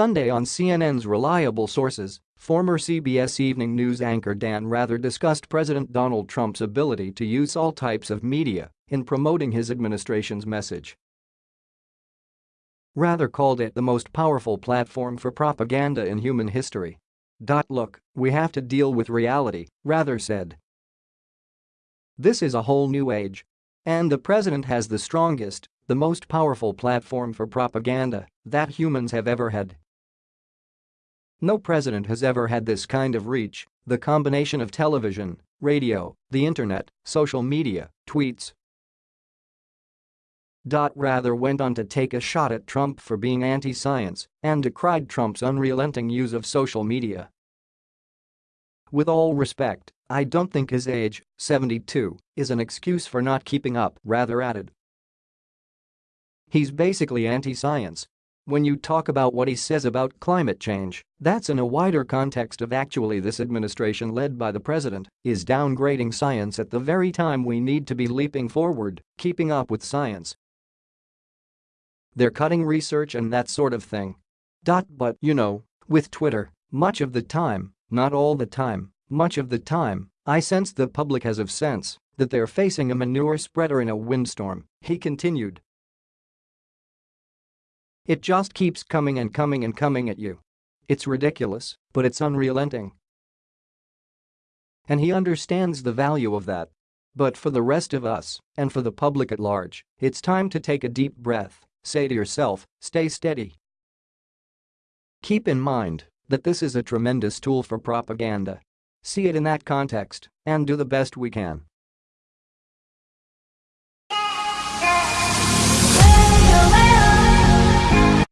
Sunday on CNN's reliable sources, former CBS Evening News anchor Dan Rather discussed President Donald Trump's ability to use all types of media in promoting his administration's message. Rather called it the most powerful platform for propaganda in human history. Look, we have to deal with reality, Rather said. This is a whole new age. And the president has the strongest, the most powerful platform for propaganda that humans have ever had. No president has ever had this kind of reach, the combination of television, radio, the internet, social media, tweets. Dot Rather went on to take a shot at Trump for being anti-science and decried Trump's unrelenting use of social media. With all respect, I don't think his age, 72, is an excuse for not keeping up, Rather added. He's basically anti-science. When you talk about what he says about climate change, that's in a wider context of actually this administration led by the president is downgrading science at the very time we need to be leaping forward, keeping up with science. They're cutting research and that sort of thing. Dot But, you know, with Twitter, much of the time, not all the time, much of the time, I sense the public has of sense that they're facing a manure spreader in a windstorm, he continued. It just keeps coming and coming and coming at you. It's ridiculous, but it's unrelenting. And he understands the value of that. But for the rest of us, and for the public at large, it's time to take a deep breath, say to yourself, stay steady. Keep in mind that this is a tremendous tool for propaganda. See it in that context, and do the best we can